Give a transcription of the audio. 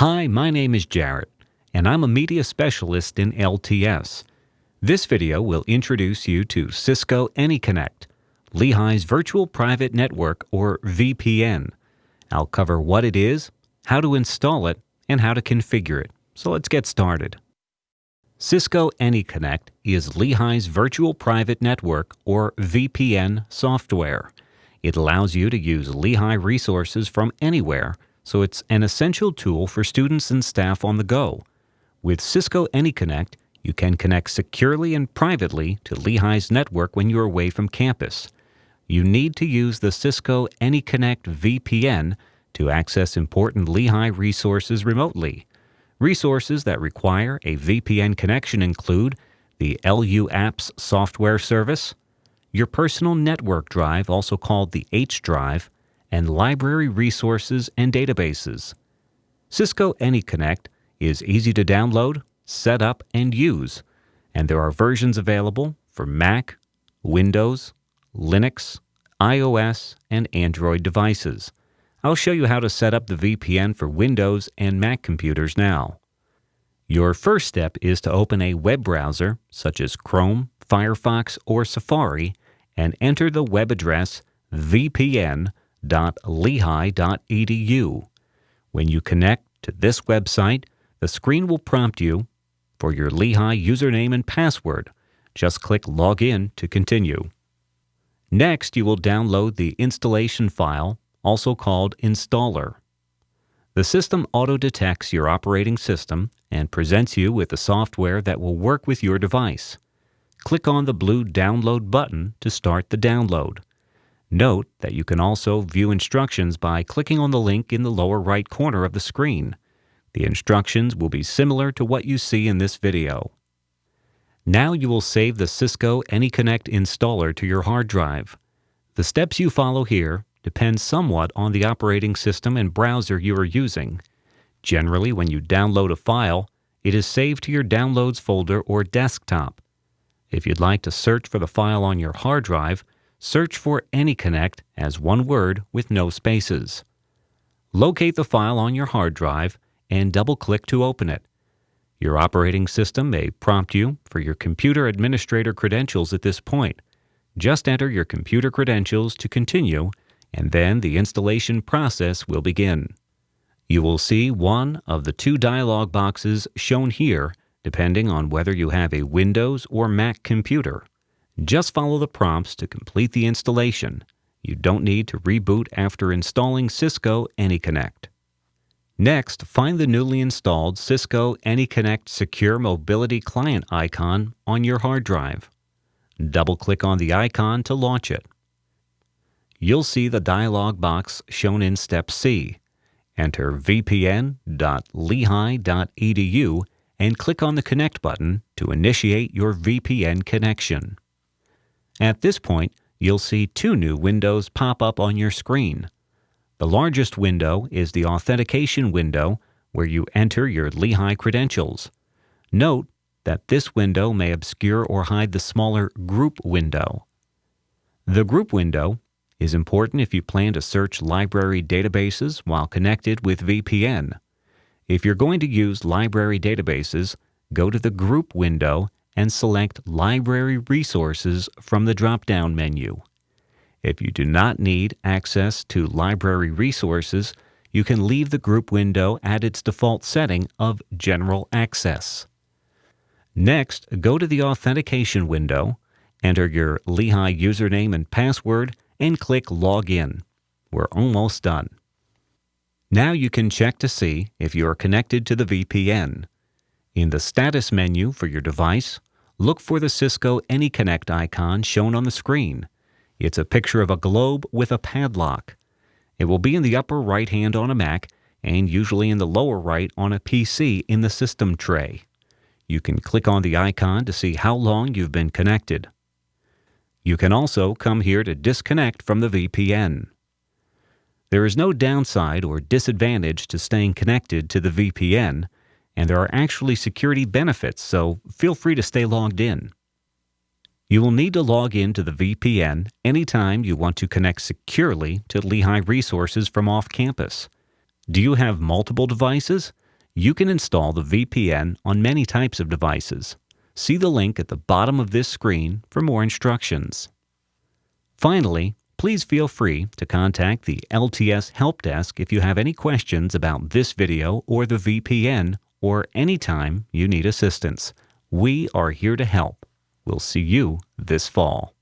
Hi, my name is Jarrett, and I'm a media specialist in LTS. This video will introduce you to Cisco AnyConnect, Lehigh's Virtual Private Network or VPN. I'll cover what it is, how to install it, and how to configure it. So let's get started. Cisco AnyConnect is Lehigh's Virtual Private Network or VPN software. It allows you to use Lehigh resources from anywhere, so it's an essential tool for students and staff on the go. With Cisco AnyConnect, you can connect securely and privately to Lehigh's network when you're away from campus. You need to use the Cisco AnyConnect VPN to access important Lehigh resources remotely. Resources that require a VPN connection include the LU Apps software service, your personal network drive, also called the H drive, and library resources and databases. Cisco AnyConnect is easy to download, set up, and use, and there are versions available for Mac, Windows, Linux, iOS, and Android devices. I'll show you how to set up the VPN for Windows and Mac computers now. Your first step is to open a web browser such as Chrome, Firefox, or Safari and enter the web address vpn.lehigh.edu. When you connect to this website, the screen will prompt you for your Lehigh username and password. Just click Login to continue. Next, you will download the installation file also called installer. The system auto-detects your operating system and presents you with the software that will work with your device. Click on the blue Download button to start the download. Note that you can also view instructions by clicking on the link in the lower right corner of the screen. The instructions will be similar to what you see in this video. Now you will save the Cisco AnyConnect installer to your hard drive. The steps you follow here depends somewhat on the operating system and browser you are using. Generally, when you download a file, it is saved to your Downloads folder or desktop. If you'd like to search for the file on your hard drive, search for AnyConnect as one word with no spaces. Locate the file on your hard drive and double-click to open it. Your operating system may prompt you for your computer administrator credentials at this point. Just enter your computer credentials to continue and then the installation process will begin. You will see one of the two dialog boxes shown here depending on whether you have a Windows or Mac computer. Just follow the prompts to complete the installation. You don't need to reboot after installing Cisco AnyConnect. Next, find the newly installed Cisco AnyConnect Secure Mobility Client icon on your hard drive. Double-click on the icon to launch it you'll see the dialog box shown in Step C. Enter vpn.lehigh.edu and click on the Connect button to initiate your VPN connection. At this point, you'll see two new windows pop up on your screen. The largest window is the Authentication window where you enter your Lehigh credentials. Note that this window may obscure or hide the smaller Group window. The Group window is important if you plan to search library databases while connected with VPN. If you're going to use library databases, go to the Group window and select Library Resources from the drop-down menu. If you do not need access to library resources, you can leave the Group window at its default setting of General Access. Next, go to the Authentication window, enter your Lehigh username and password, and click Login. We're almost done. Now you can check to see if you are connected to the VPN. In the Status menu for your device, look for the Cisco AnyConnect icon shown on the screen. It's a picture of a globe with a padlock. It will be in the upper right hand on a Mac and usually in the lower right on a PC in the system tray. You can click on the icon to see how long you've been connected. You can also come here to disconnect from the VPN. There is no downside or disadvantage to staying connected to the VPN, and there are actually security benefits, so feel free to stay logged in. You will need to log in to the VPN anytime you want to connect securely to Lehigh resources from off campus. Do you have multiple devices? You can install the VPN on many types of devices. See the link at the bottom of this screen for more instructions. Finally, please feel free to contact the LTS Help Desk if you have any questions about this video or the VPN or anytime you need assistance. We are here to help. We'll see you this fall.